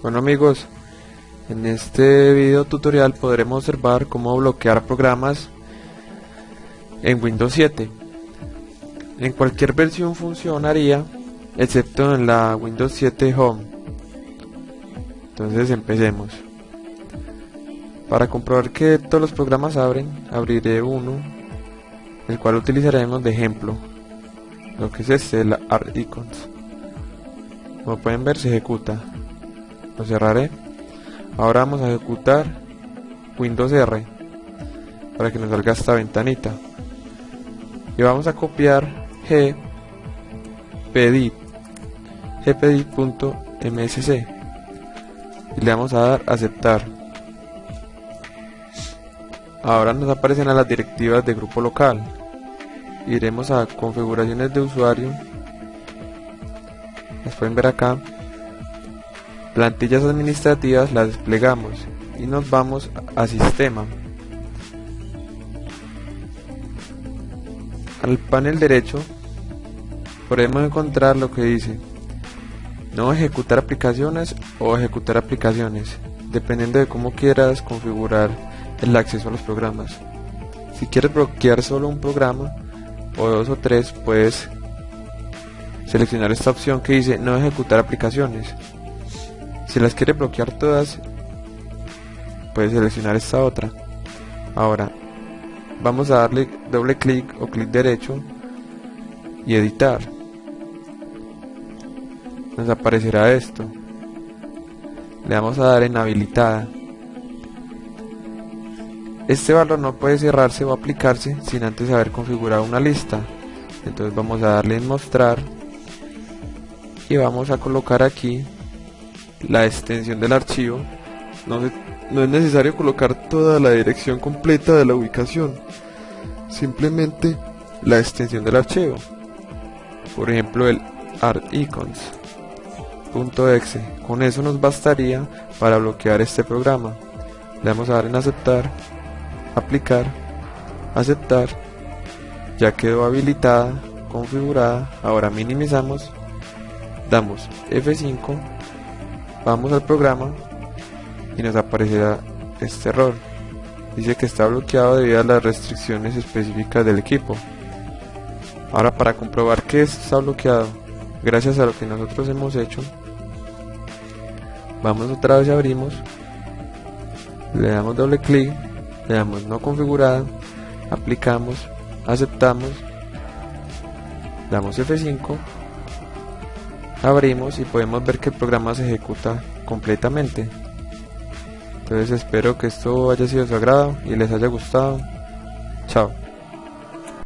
Bueno amigos, en este video tutorial podremos observar cómo bloquear programas en Windows 7. En cualquier versión funcionaría, excepto en la Windows 7 Home. Entonces empecemos. Para comprobar que todos los programas abren, abriré uno, el cual utilizaremos de ejemplo. Lo que es este, el Art Icons. Como pueden ver se ejecuta lo cerraré. Ahora vamos a ejecutar Windows R para que nos salga esta ventanita. Y vamos a copiar g pedit gpedit.msc y le vamos a dar aceptar. Ahora nos aparecen las directivas de grupo local. Iremos a configuraciones de usuario. Las pueden ver acá plantillas administrativas las desplegamos y nos vamos a sistema. Al panel derecho podemos encontrar lo que dice no ejecutar aplicaciones o ejecutar aplicaciones dependiendo de cómo quieras configurar el acceso a los programas. Si quieres bloquear solo un programa o dos o tres puedes seleccionar esta opción que dice no ejecutar aplicaciones si las quiere bloquear todas, puede seleccionar esta otra. Ahora, vamos a darle doble clic o clic derecho y editar. Nos aparecerá esto. Le vamos a dar en habilitada. Este valor no puede cerrarse o aplicarse sin antes haber configurado una lista. Entonces vamos a darle en mostrar y vamos a colocar aquí la extensión del archivo, no, no es necesario colocar toda la dirección completa de la ubicación, simplemente la extensión del archivo. Por ejemplo, el articons.exe. Con eso nos bastaría para bloquear este programa. Le vamos a dar en aceptar, aplicar, aceptar. Ya quedó habilitada, configurada. Ahora minimizamos, damos F5 Vamos al programa y nos aparecerá este error. Dice que está bloqueado debido a las restricciones específicas del equipo. Ahora para comprobar que está bloqueado, gracias a lo que nosotros hemos hecho, vamos otra vez abrimos, le damos doble clic, le damos no configurada, aplicamos, aceptamos, damos F5 abrimos y podemos ver que el programa se ejecuta completamente. Entonces espero que esto haya sido de su agrado y les haya gustado. Chao